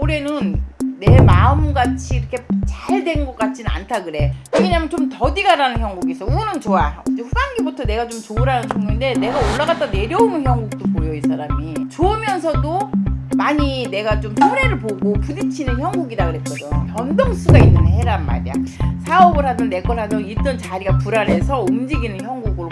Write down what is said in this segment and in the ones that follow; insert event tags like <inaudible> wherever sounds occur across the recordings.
올해는 내 마음같이 이렇게 잘 된 것 같지는 않다 그래. 왜냐면 좀 더디가라는 형국이 있어. 우는 좋아. 후반기부터 내가 좀 좋으라는 종류인데 내가 올라갔다 내려오는 형국도 보여 이 사람이. 좋으면서도 많이 내가 좀 손해를 보고 부딪히는 형국이다 그랬거든. 변동수가 있는 해란 말이야. 사업을 하든 내 걸 하든 있던 자리가 불안해서 움직이는 형국으로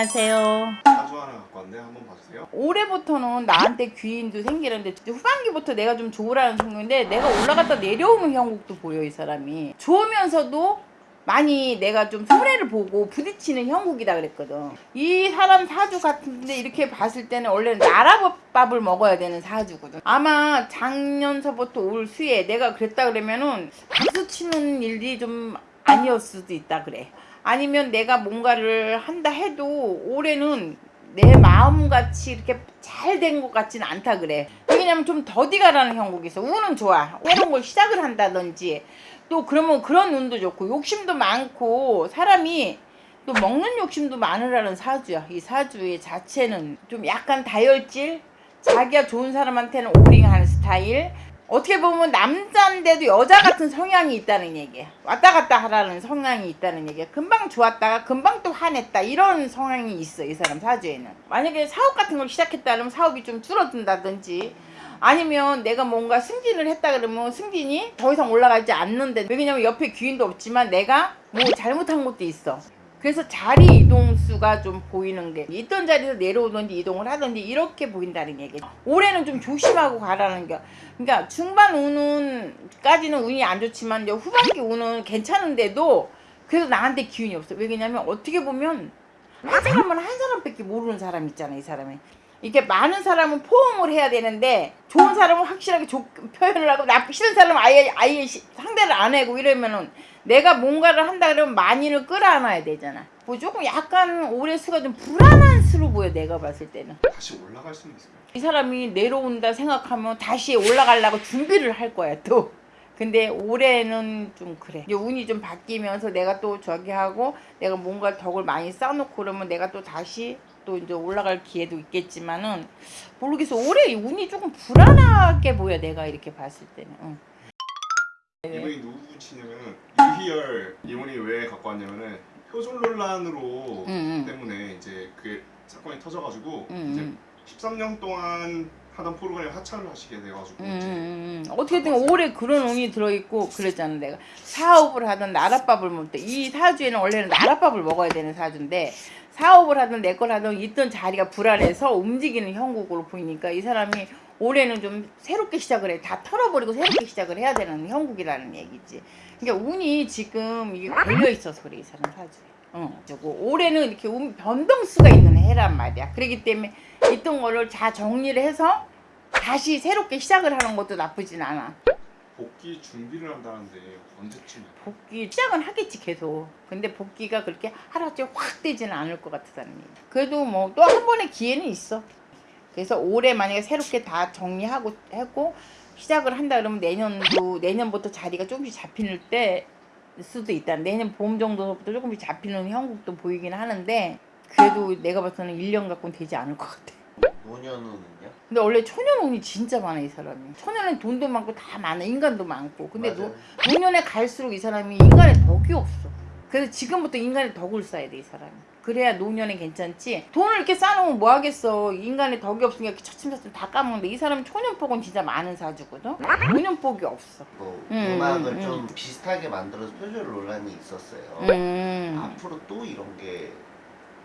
안녕하세요. 사주 하나 갖고 왔는데 한번 봐주세요. 올해부터는 나한테 귀인도 생기는데 후반기부터 내가 좀 좋으라는 종류인데 내가 올라갔다 내려오는 형국도 보여 이 사람이. 좋으면서도 많이 내가 좀 손해를 보고 부딪히는 형국이다 그랬거든. 이 사람 사주 같은데 이렇게 봤을 때는 원래는 나라밥을 먹어야 되는 사주거든. 아마 작년서부터 올 수에 내가 그랬다 그러면은 박수 치는 일이 좀 아니었을 수도 있다 그래 아니면 내가 뭔가를 한다 해도 올해는 내 마음같이 이렇게 잘 된 것 같지는 않다 그래. 왜냐면 좀 더디가라는 형국이 있어. 운은 좋아. 새로운 걸 시작을 한다든지. 또 그러면 그런 운도 좋고 욕심도 많고 사람이 또 먹는 욕심도 많으라는 사주야. 이 사주의 자체는 좀 약간 다혈질? 자기가 좋은 사람한테는 오링하는 스타일 어떻게 보면 남자인데도 여자 같은 성향이 있다는 얘기야. 왔다 갔다 하라는 성향이 있다는 얘기야. 금방 좋았다가 금방 또 화냈다. 이런 성향이 있어. 이 사람 사주에는. 만약에 사업 같은 걸 시작했다 그러면 사업이 좀 줄어든다든지 아니면 내가 뭔가 승진을 했다 그러면 승진이 더 이상 올라가지 않는데 왜냐면 옆에 귀인도 없지만 내가 뭐 잘못한 것도 있어. 그래서 자리 이동수가 좀 보이는 게 있던 자리에서 내려오든지 이동을 하든지 이렇게 보인다는 얘기. 올해는 좀 조심하고 가라는 게. 그러니까 중반 운은 까지는 운이 안 좋지만 이제 후반기 운은 괜찮은데도 그래도 나한테 기운이 없어. 왜냐면 어떻게 보면 한 사람은 한 사람밖에 모르는 사람 있잖아 이 사람이. 이렇게 많은 사람은 포옹을 해야 되는데 좋은 사람은 확실하게 조, 표현을 하고 나쁘 싫은 사람은 아예 아예 시, 상대를 안 하고 이러면은 내가 뭔가를 한다 그러면 많이를 끌어안아야 되잖아. 뭐 조금 약간 올해 수가 좀 불안한 수로 보여 내가 봤을 때는. 다시 올라갈 수는 있을까요? 이 사람이 내려온다 생각하면 다시 올라가려고 준비를 할 거야 또. 근데 올해는 좀 그래. 이제 운이 좀 바뀌면서 내가 또 저기 하고 내가 뭔가 덕을 많이 쌓아놓고 그러면 내가 또 다시 또 이제 올라갈 기회도 있겠지만은 모르겠어. 올해 운이 조금 불안하게 보여 내가 이렇게 봤을 때는. 응. 이분이 누구 치냐면은 유희열 이분이 왜 갖고 왔냐면은 표절 논란으로 응, 응. 때문에 이제 그게 사건이 터져가지고 응, 이제 응. 13년 동안 하던 프로그램 하차를 하시게 돼가지고 음, 음, 음. 어떻게든 올해 그런 운이 들어있고 그랬잖아 내가. 사업을 하든 나랏밥을 먹을 때 이 사주에는 원래는 나랏밥을 먹어야 되는 사주인데 사업을 하든 내 걸 하든 있던 자리가 불안해서 움직이는 형국으로 보이니까 이 사람이 올해는 좀 새롭게 시작을 해. 다 털어버리고 새롭게 시작을 해야 되는 형국이라는 얘기지. 그러니까 운이 지금 이게 걸려있어서 그래 이 사람 사주에 어, 저거 올해는 이렇게 운 변동수가 있는 해란 말이야 그렇기 때문에 있던 거를 다 정리를 해서 다시 새롭게 시작을 하는 것도 나쁘진 않아. 복귀 준비를 한다는데 언제쯤? 복귀 시작은 하겠지 계속. 근데 복귀가 그렇게 하루아침에 확 되지는 않을 것 같다는 얘기. 그래도 뭐 또 한 번의 기회는 있어. 그래서 올해 만약에 새롭게 다 정리하고 했고 시작을 한다 그러면 내년도 내년부터 자리가 조금씩 잡히는 때 수도 있다. 내년 봄 정도부터 조금씩 잡히는 형국도 보이긴 하는데 그래도 내가 봐서는 1년 갖고는 되지 않을 것 같아. 노년운은요? 근데 원래 초년운이 진짜 많아 이 사람이 초년은 돈도 많고 다 많아 인간도 많고 근데 노. 노년에 갈수록 이 사람이 인간의 덕이 없어 그래서 지금부터 인간의 덕을 쌓아야 돼 이 사람이. 그래야 노년에 괜찮지? 돈을 이렇게 쌓아놓으면 뭐 하겠어? 인간의 덕이 없으니까 이렇게 차츰차츰 다 까먹는데 이 사람은 초년복은 진짜 많은 사주거든? 노년복이 없어. 뭐 음, 음악을 음, 좀 비슷하게 만들어서 표절 논란이 있었어요. 음 앞으로 또 이런 게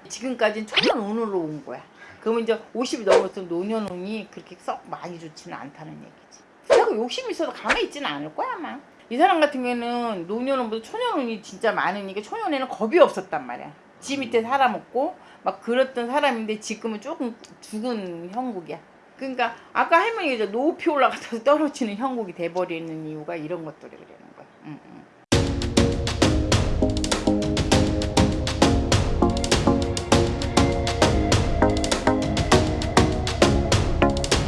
지금까지는 초년 운으로 온 거야. 그러면 이제 50이 넘었으면 노년 운이 그렇게 썩 많이 좋지는 않다는 얘기지. 그리고 욕심이 있어도 가만히 있지는 않을 거야 아마 이 사람 같은 경우에는 노년운보다 초년운이 진짜 많으니까 초년에는 겁이 없었단 말이야. 지 밑에 살아먹고 막 그랬던 사람인데 지금은 조금 죽은 형국이야. 그러니까 아까 할머니가 이제 높이 올라가서 <laughs> 떨어지는 형국이 돼버리는 이유가 이런 것들이 응.